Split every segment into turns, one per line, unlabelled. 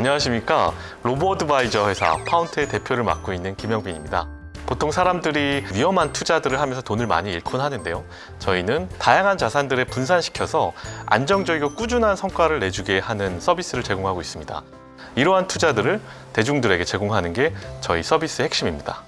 안녕하십니까? 로보어드바이저 회사 파운트의 대표를 맡고 있는 김영빈입니다. 보통 사람들이 위험한 투자들을 하면서 돈을 많이 잃곤 하는데요. 저희는 다양한 자산들을 분산시켜서 안정적이고 꾸준한 성과를 내주게 하는 서비스를 제공하고 있습니다. 이러한 투자들을 대중들에게 제공하는 게 저희 서비스의 핵심입니다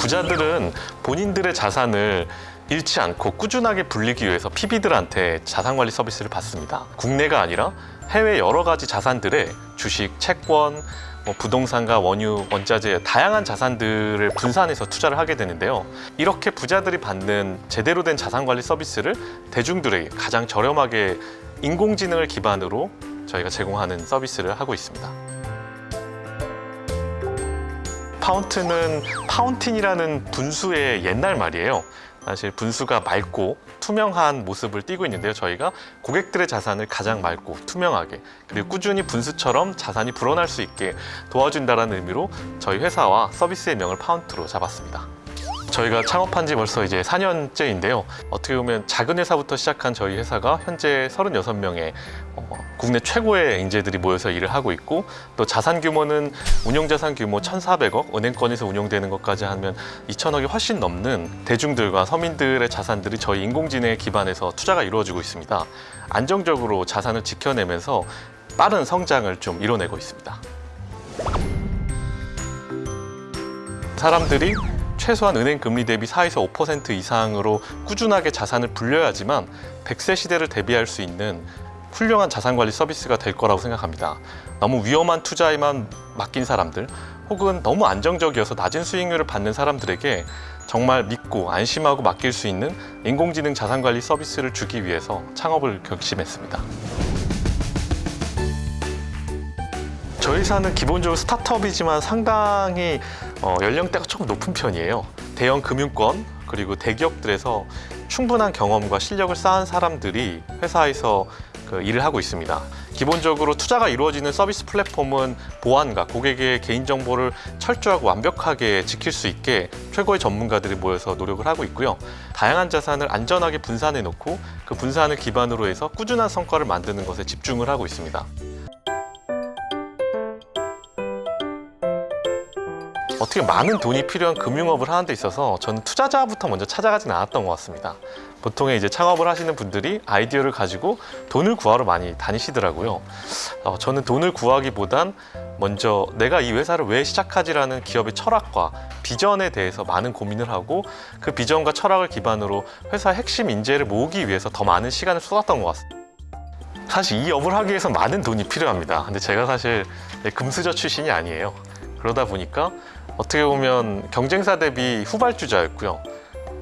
부자들은 본인들의 자산을 잃지 않고 꾸준하게 불리기 위해서 PB들한테 자산관리 서비스를 받습니다. 국내가 아니라 해외 여러 가지 자산들의 주식, 채권, 뭐 부동산과 원유, 원자재 다양한 자산들을 분산해서 투자를 하게 되는데요. 이렇게 부자들이 받는 제대로 된 자산관리 서비스를 대중들에게 가장 저렴하게 인공지능을 기반으로 저희가 제공하는 서비스를 하고 있습니다. 파운트는 파운틴이라는 분수의 옛날 말이에요. 사실 분수가 맑고 투명한 모습을 띠고 있는데요. 저희가 고객들의 자산을 가장 맑고 투명하게 그리고 꾸준히 분수처럼 자산이 불어날 수 있게 도와준다는 의미로 저희 회사와 서비스의 명을 파운트로 잡았습니다. 저희가 창업한 지 벌써 이제 4년째인데요. 어떻게 보면 작은 회사부터 시작한 저희 회사가 현재 36명의 어, 국내 최고의 인재들이 모여서 일을 하고 있고 또 자산 규모는 운용 자산 규모 1,400억, 은행권에서 운용되는 것까지 하면 2천억이 훨씬 넘는 대중들과 서민들의 자산들이 저희 인공지능에 기반해서 투자가 이루어지고 있습니다. 안정적으로 자산을 지켜내면서 빠른 성장을 좀 이뤄내고 있습니다. 사람들이 최소한 은행 금리 대비 4에서 5% 이상으로 꾸준하게 자산을 불려야지만 100세 시대를 대비할 수 있는 훌륭한 자산관리 서비스가 될 거라고 생각합니다. 너무 위험한 투자에만 맡긴 사람들 혹은 너무 안정적이어서 낮은 수익률을 받는 사람들에게 정말 믿고 안심하고 맡길 수 있는 인공지능 자산관리 서비스를 주기 위해서 창업을 결심했습니다. 저희 회사는 기본적으로 스타트업이지만 상당히 어, 연령대가 조금 높은 편이에요. 대형 금융권 그리고 대기업들에서 충분한 경험과 실력을 쌓은 사람들이 회사에서 그 일을 하고 있습니다. 기본적으로 투자가 이루어지는 서비스 플랫폼은 보안과 고객의 개인정보를 철저하고 완벽하게 지킬 수 있게 최고의 전문가들이 모여서 노력을 하고 있고요. 다양한 자산을 안전하게 분산해 놓고 그 분산을 기반으로 해서 꾸준한 성과를 만드는 것에 집중을 하고 있습니다. 어떻게 많은 돈이 필요한 금융업을 하는 데 있어서 저는 투자자부터 먼저 찾아가진 않았던 것 같습니다. 보통의 이제 창업을 하시는 분들이 아이디어를 가지고 돈을 구하러 많이 다니시더라고요. 어, 저는 돈을 구하기보단 먼저 내가 이 회사를 왜 시작하지라는 기업의 철학과 비전에 대해서 많은 고민을 하고 그 비전과 철학을 기반으로 회사 핵심 인재를 모으기 위해서 더 많은 시간을 쏟았던 것 같습니다. 사실 이 업을 하기 위해서 많은 돈이 필요합니다. 근데 제가 사실 금수저 출신이 아니에요. 그러다 보니까 어떻게 보면 경쟁사 대비 후발주자였고요.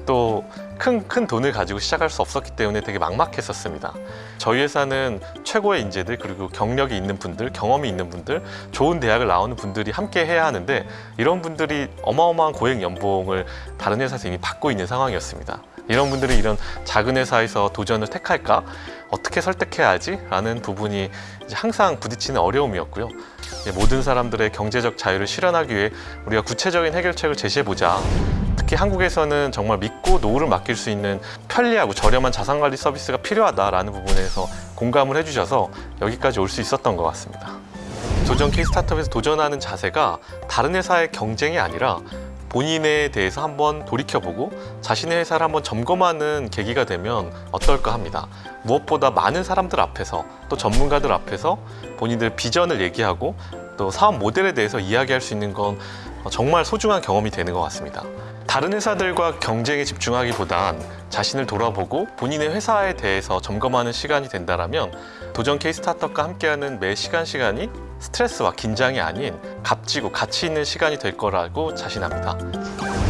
또 큰 큰 돈을 가지고 시작할 수 없었기 때문에 되게 막막했었습니다. 저희 회사는 최고의 인재들 그리고 경력이 있는 분들, 경험이 있는 분들, 좋은 대학을 나오는 분들이 함께 해야 하는데 이런 분들이 어마어마한 고액 연봉을 다른 회사에서 이미 받고 있는 상황이었습니다. 이런 분들이 이런 작은 회사에서 도전을 택할까? 어떻게 설득해야지? 라는 부분이 항상 부딪히는 어려움이었고요. 모든 사람들의 경제적 자유를 실현하기 위해 우리가 구체적인 해결책을 제시해보자. 특히 한국에서는 정말 믿고 노후를 맡길 수 있는 편리하고 저렴한 자산관리 서비스가 필요하다라는 부분에서 공감을 해주셔서 여기까지 올 수 있었던 것 같습니다. 도전 K 스타트업에서 도전하는 자세가 다른 회사의 경쟁이 아니라 본인에 대해서 한번 돌이켜보고 자신의 회사를 한번 점검하는 계기가 되면 어떨까 합니다. 무엇보다 많은 사람들 앞에서 또 전문가들 앞에서 본인들 비전을 얘기하고 또 사업 모델에 대해서 이야기할 수 있는 건 정말 소중한 경험이 되는 것 같습니다. 다른 회사들과 경쟁에 집중하기보단 자신을 돌아보고 본인의 회사에 대해서 점검하는 시간이 된다면 도전 K 스타트업과 함께하는 매 시간 시간이 스트레스와 긴장이 아닌 값지고 가치 있는 시간이 될 거라고 자신합니다.